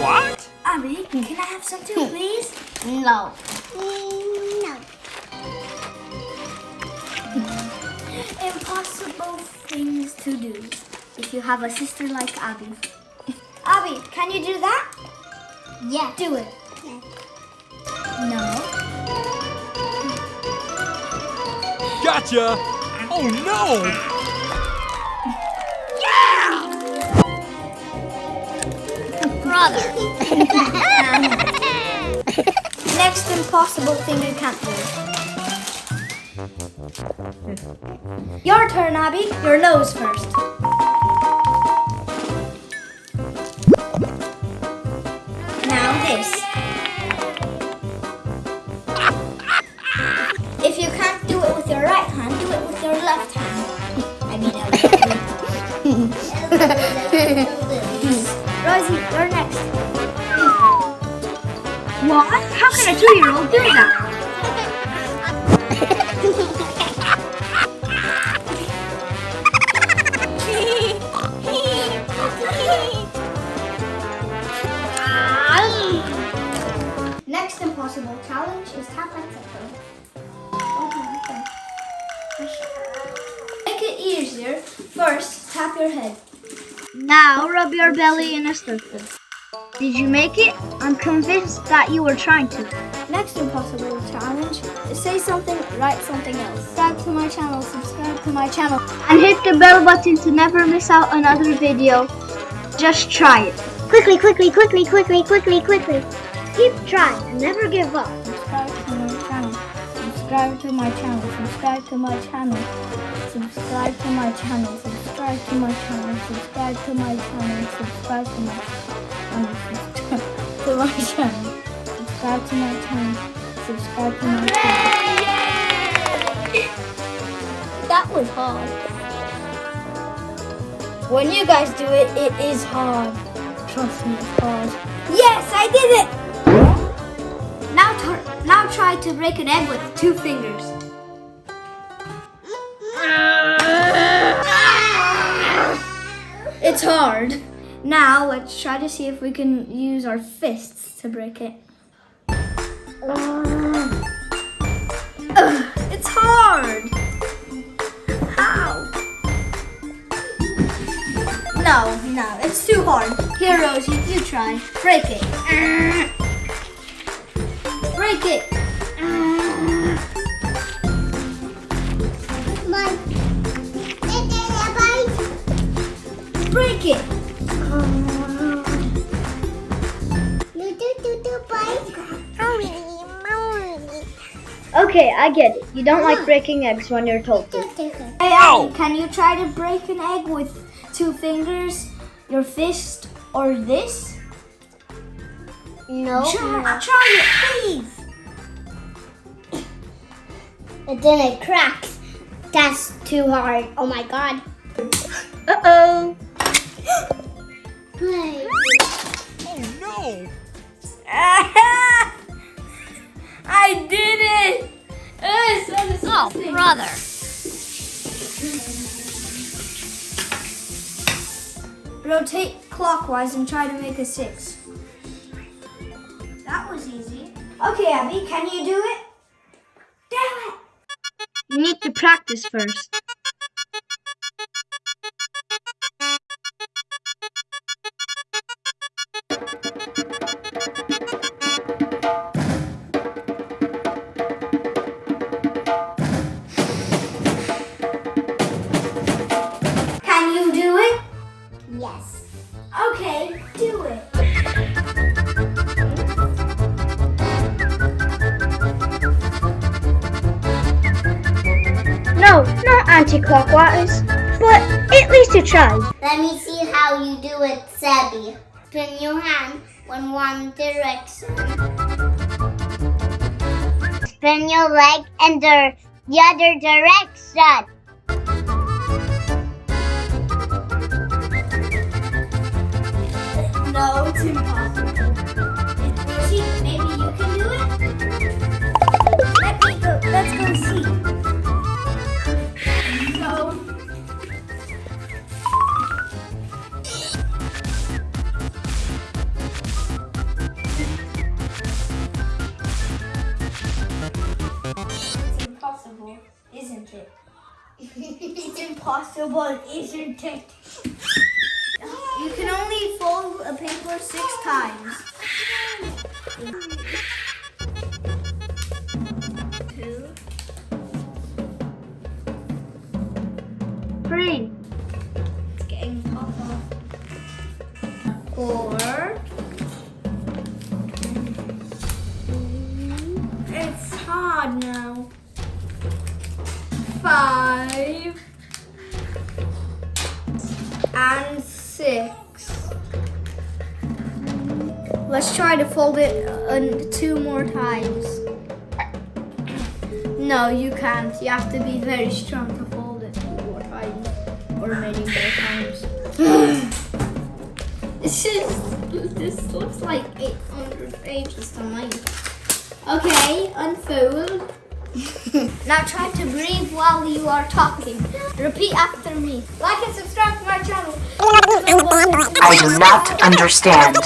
What? Abby, can I have some too, please? No. No. Impossible things to do if you have a sister like Abby. Abby, can you do that? Yeah. Do it. No. Gotcha! Oh no! Brother. Next impossible thing you can't do. Your turn, Abby. Your nose first. Now this. If you can't do it with your right hand, do it with your left hand. I mean, Rosie, you're next. What? How can a two-year-old do that? Next impossible challenge is tap. Make it easier. First, tap your head. Now rub your belly in a circle. Did you make it? I'm convinced that you were trying to. Next impossible challenge is say something, write something else. Subscribe to my channel, subscribe to my channel. And hit the bell button to never miss out another video. Just try it. Quickly, quickly, quickly, quickly, quickly, quickly. Keep trying and never give up. Subscribe to my channel. Subscribe to my channel. Subscribe to my channel. Subscribe to my channel. Subscribe to my channel. Subscribe to my channel. Subscribe to my channel. To my channel. Subscribe to my channel. Subscribe to my channel. That was hard. When you guys do it, it is hard. Trust me, it's hard. Yes, I did it! Now, tr- now try to break an egg with two fingers. It's hard. Now let's try to see if we can use our fists to break it. Ugh, it's hard. How? No, no, it's too hard. Here, Rosie, you try. Break it. Break it. Break it. Okay, I get it. You don't like breaking eggs when you're told to. Hey, Ow. Abby, can you try to break an egg with two fingers, your fist, or this? No. Try, try it, please. And then it cracks. That's too hard. Oh my god. Uh-oh. Oh no! I did it! So Oh, brother. Rotate clockwise and try to make a six. That was easy. Okay, Abby, can you do it? Need to practice first. No, not anti-clockwise. But at least you tried. Let me see how you do it, Sebby. Spin your hand in one direction. Spin your leg in the, the other direction. No, it's impossible, isn't it? You can only fold a paper six times. Two. Three. It's getting tougher. Four. It's hard now. Five. And six. Let's try to fold it uh, two more times. No, you can't. You have to be very strong to fold it two more times. Or many more times. This is this looks like 800 pages to me. Okay, unfold. now try to breathe while you are talking. Repeat after me. Like and subscribe to my channel. I do not understand.